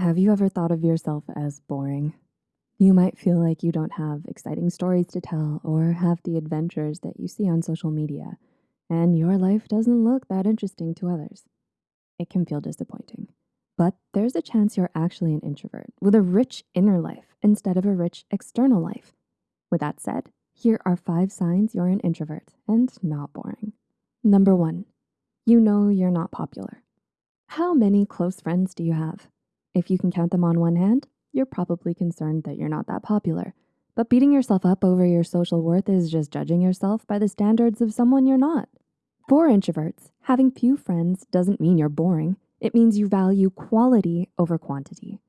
Have you ever thought of yourself as boring? You might feel like you don't have exciting stories to tell or have the adventures that you see on social media, and your life doesn't look that interesting to others. It can feel disappointing, but there's a chance you're actually an introvert with a rich inner life instead of a rich external life. With that said, here are five signs you're an introvert and not boring. Number one, you know you're not popular. How many close friends do you have? If you can count them on one hand, you're probably concerned that you're not that popular. But beating yourself up over your social worth is just judging yourself by the standards of someone you're not. For introverts, having few friends doesn't mean you're boring. It means you value quality over quantity.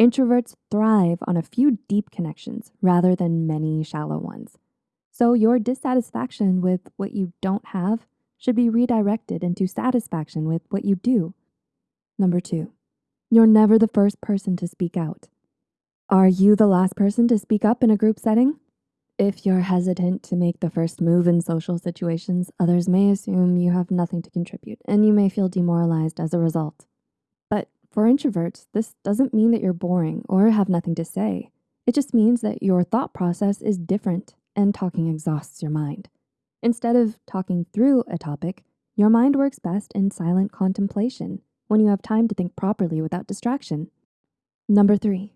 Introverts thrive on a few deep connections rather than many shallow ones. So your dissatisfaction with what you don't have should be redirected into satisfaction with what you do. Number two, you're never the first person to speak out. Are you the last person to speak up in a group setting? If you're hesitant to make the first move in social situations, others may assume you have nothing to contribute and you may feel demoralized as a result. But for introverts, this doesn't mean that you're boring or have nothing to say. It just means that your thought process is different and talking exhausts your mind. Instead of talking through a topic, your mind works best in silent contemplation when you have time to think properly without distraction. Number three,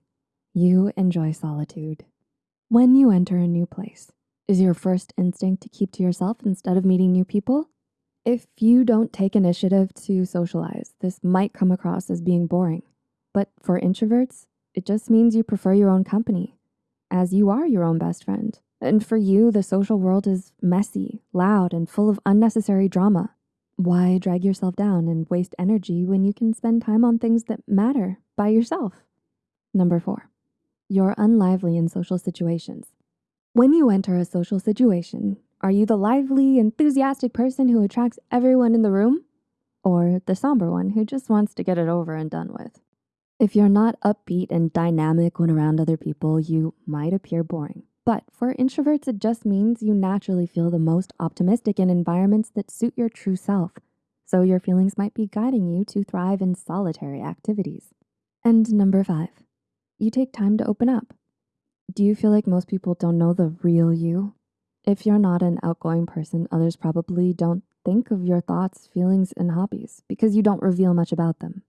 you enjoy solitude. When you enter a new place, is your first instinct to keep to yourself instead of meeting new people? If you don't take initiative to socialize, this might come across as being boring. But for introverts, it just means you prefer your own company, as you are your own best friend. And for you, the social world is messy, loud, and full of unnecessary drama. Why drag yourself down and waste energy when you can spend time on things that matter by yourself? Number four, you're unlively in social situations. When you enter a social situation, are you the lively, enthusiastic person who attracts everyone in the room? Or the somber one who just wants to get it over and done with? If you're not upbeat and dynamic when around other people, you might appear boring. But for introverts, it just means you naturally feel the most optimistic in environments that suit your true self. So your feelings might be guiding you to thrive in solitary activities. And number five, you take time to open up. Do you feel like most people don't know the real you? If you're not an outgoing person, others probably don't think of your thoughts, feelings, and hobbies because you don't reveal much about them.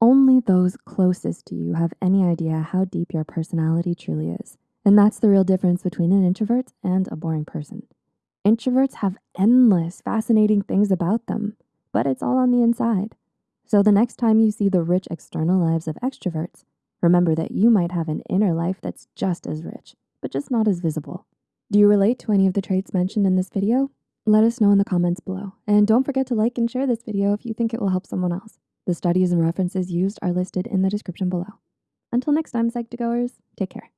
Only those closest to you have any idea how deep your personality truly is. And that's the real difference between an introvert and a boring person. Introverts have endless fascinating things about them, but it's all on the inside. So the next time you see the rich external lives of extroverts, remember that you might have an inner life that's just as rich, but just not as visible. Do you relate to any of the traits mentioned in this video? Let us know in the comments below. And don't forget to like and share this video if you think it will help someone else. The studies and references used are listed in the description below. Until next time, Psych2Goers, take care.